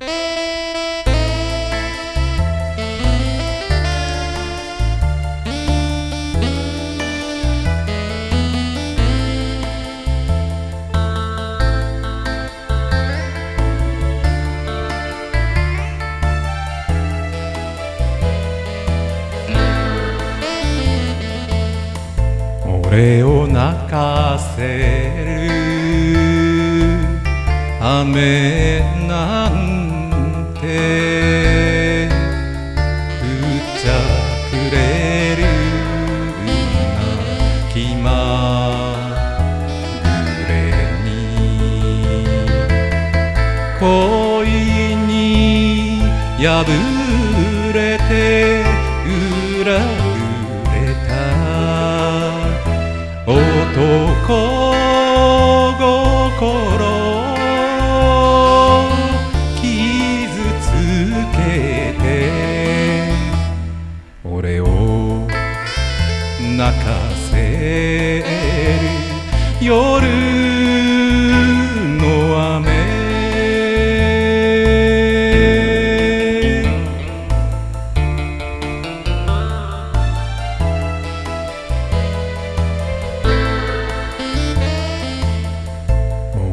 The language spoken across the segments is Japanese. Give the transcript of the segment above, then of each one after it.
俺を泣かせる雨なんだて降っちゃくれるな気まぐれに恋に破れて裏切俺を泣かせる夜の雨。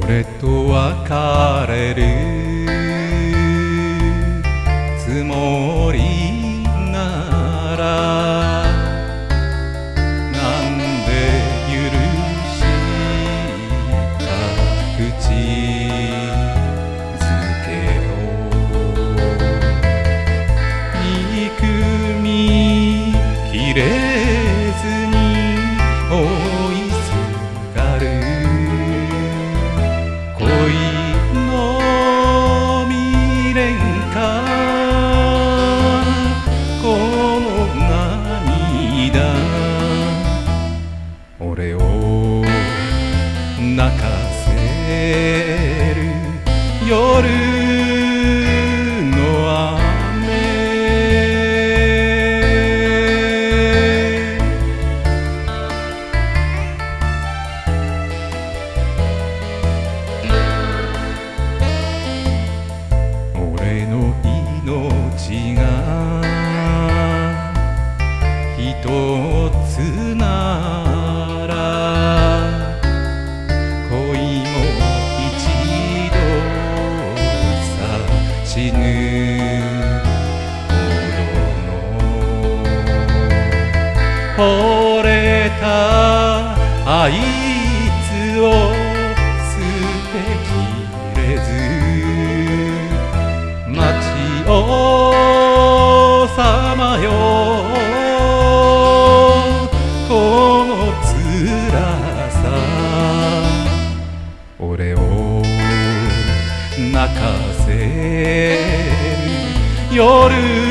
俺と別れるいすがる。恋の未練か。この涙。俺を泣かせる。夜死ぬ。ほどの惚れたあいつを捨てきれず待ちをさまよこの辛さ俺を泣かせる夜